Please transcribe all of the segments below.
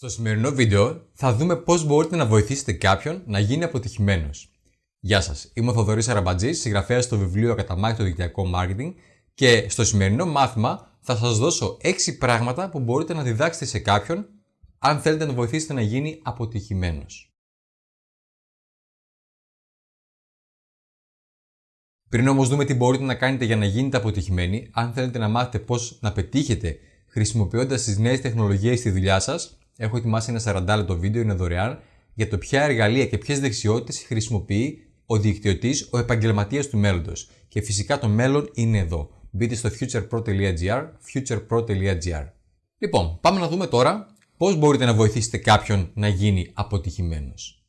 Στο σημερινό βίντεο θα δούμε πώς μπορείτε να βοηθήσετε κάποιον να γίνει αποτυχημένος. Γεια σας, είμαι ο Θοδωρής Αραμπατζής, συγγραφέας στο βιβλίο «Ακαταμάχητο το δικτυακό marketing» και στο σημερινό μάθημα θα σας δώσω 6 πράγματα που μπορείτε να διδάξετε σε κάποιον αν θέλετε να βοηθήσετε να γίνει αποτυχημένος. Πριν όμως δούμε τι μπορείτε να κάνετε για να γίνετε αποτυχημένοι, αν θέλετε να μάθετε πώς να πετύχετε χρησιμοποιώντας τις νέες τεχνολογίες στη δουλειά σας, έχω ετοιμάσει ένα 40 λεπτό βίντεο, είναι δωρεάν, για το ποια εργαλεία και ποιες δεξιότητες χρησιμοποιεί ο δικτυωτή, ο επαγγελματίας του μέλλοντος. Και φυσικά το μέλλον είναι εδώ. Μπείτε στο futurepro.gr, futurepro.gr. Λοιπόν, πάμε να δούμε τώρα πώς μπορείτε να βοηθήσετε κάποιον να γίνει αποτυχημένος.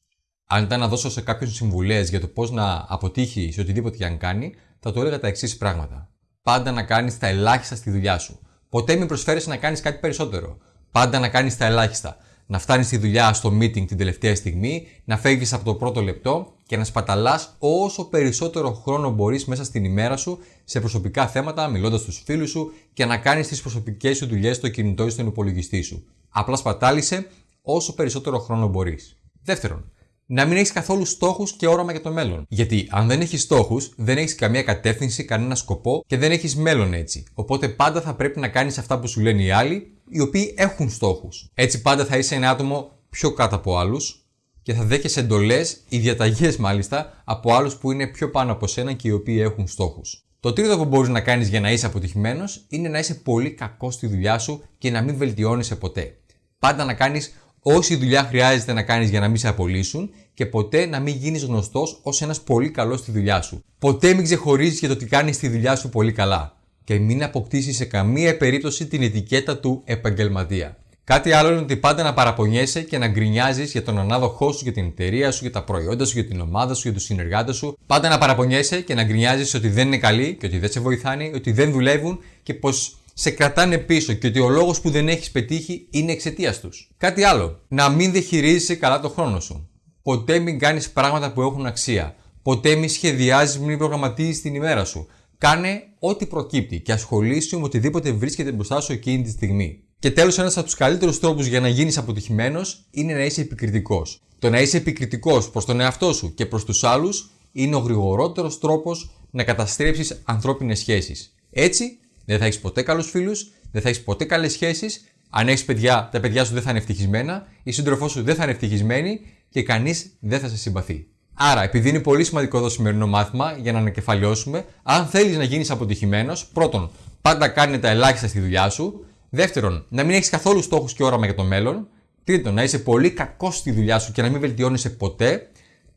Αν ήταν να δώσω σε κάποιον συμβουλές για το πώς να αποτύχει σε οτιδήποτε και αν κάνει, θα του έλεγα τα εξής πράγματα. Πάντα να κάνεις τα ελάχιστα στη δουλειά σου. Ποτέ μην προσφέρεις να κάνεις κάτι περισσότερο. Πάντα να κάνεις τα ελάχιστα. Να φτάνεις στη δουλειά στο meeting την τελευταία στιγμή, να φεύγεις από το πρώτο λεπτό και να σπαταλάς όσο περισσότερο χρόνο μπορείς μέσα στην ημέρα σου σε προσωπικά θέματα, μιλώντας στους φίλους σου και να κάνεις τις προσωπικές σου δουλειές στο κινητό ή στον υπολογιστή σου. Απλά σπατάλησε όσο περισσότερο χρόνο μπορείς. Δεύτερον, να μην έχεις καθόλου στόχους και όραμα για το μέλλον. Γιατί αν δεν έχεις στόχους, δεν έχεις καμία κατεύθυνση, κανένα σκοπό και δεν έχεις μέλλον έτσι. Οπότε πάντα θα πρέπει να κάνεις αυτά που σου λένε οι άλλοι οι οποίοι έχουν στόχους. Έτσι πάντα θα είσαι ένα άτομο πιο κάτω από άλλους και θα δέχεσαι εντολές ή διαταγέ μάλιστα από άλλους που είναι πιο πάνω από σένα και οι οποίοι έχουν στόχους. Το τρίτο που μπορείς να κάνεις για να είσαι αποτυχημένος είναι να είσαι πολύ κακός στη δουλειά σου και να μην βελτιώνεσαι ποτέ. Πάντα να κάνεις όση δουλειά χρειάζεται να κάνεις για να μην σε απολύσουν και ποτέ να μην γίνεις γνωστός ως ένας πολύ καλός στη δουλειά σου. Ποτέ μην ξεχωρίζεις για το ότι κάνεις τη δουλειά σου πολύ καλά και μην αποκτήσεις σε καμία περίπτωση την ετικέτα του επαγγελματία. Κάτι άλλο είναι ότι πάντα να παραπονιέσαι και να γκρινιάζεις για τον ανάδοχό σου, για την εταιρεία σου, για τα προϊόντα σου, για την ομάδα σου, για τους συνεργάτες σου. Πάντα να παραπονιέσαι και να γκρινιάζεις ότι δεν είναι καλοί και ότι δεν σε βοηθάνε, ότι δεν δουλεύουν και πως σε κρατάνε πίσω και ότι ο λόγος που δεν έχεις πετύχει είναι εξαιτίας τους. Κάτι άλλο. Να μην διαχειρίζεσαι καλά το χρόνο σου. Ποτέ μην κάνεις πράγματα που έχουν αξία. Ποτέ μην σχεδιάζεις, μην προγραμματίζεις την ημέρα σου. Κάνε ό,τι προκύπτει και ασχολήσου με οτιδήποτε βρίσκεται μπροστά σου εκείνη τη στιγμή. Και τέλος, ένας από τους καλύτερους τρόπους για να γίνεις αποτυχημένος είναι να είσαι επικριτικός. Το να είσαι επικριτικός προς τον εαυτό σου και προς τους άλλους είναι ο γρηγορότερος τρόπος να καταστρέψεις ανθρώπινες σχέσεις. Έτσι, δεν θα έχεις ποτέ καλούς φίλους, δεν θα έχεις ποτέ καλές σχέσεις. Αν έχεις παιδιά, τα παιδιά σου δεν θα είναι ευτυχισμένα, η σύντροφός σου δεν θα είναι ευτυχισμένη και κανείς δεν θα σε συμπαθεί. Άρα, επειδή είναι πολύ σημαντικό το σημερινό μάθημα για να ανακεφαλαιώσουμε, αν θέλεις να γίνεις αποτυχημένος, πρώτον, πάντα κάνει τα ελάχιστα στη δουλειά σου. Δεύτερον, να μην έχεις καθόλου στόχους και όραμα για το μέλλον. Τρίτον, να είσαι πολύ κακός στη δουλειά σου και να μην βελτιώνεσαι ποτέ.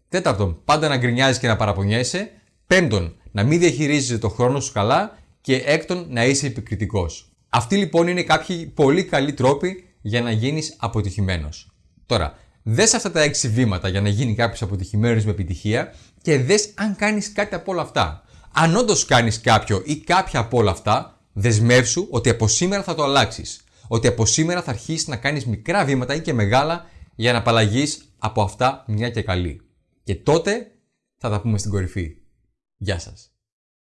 Τέταρτον, πάντα να γκρινιάζεις και να παραπονιέσαι. Πέμπτον, να μην διαχειρίζεσαι το χρόνο σου καλά. Και έκτον, να είσαι επικριτικός. Αυτοί λοιπόν είναι κάποιοι πολύ καλοί τρόποι για να γίνεις αποτυχημένος. Τώρα, Δες αυτά τα έξι βήματα για να γίνει κάποιος αποτυχημένος με επιτυχία και δες αν κάνεις κάτι από όλα αυτά. Αν όντως κάνεις κάποιο ή κάποια από όλα αυτά, δεσμεύσου ότι από σήμερα θα το αλλάξεις. Ότι από σήμερα θα αρχίσεις να κάνεις μικρά βήματα ή και μεγάλα για να απαλλαγείς από αυτά μια και καλή. Και τότε θα τα πούμε στην κορυφή. Γεια σας.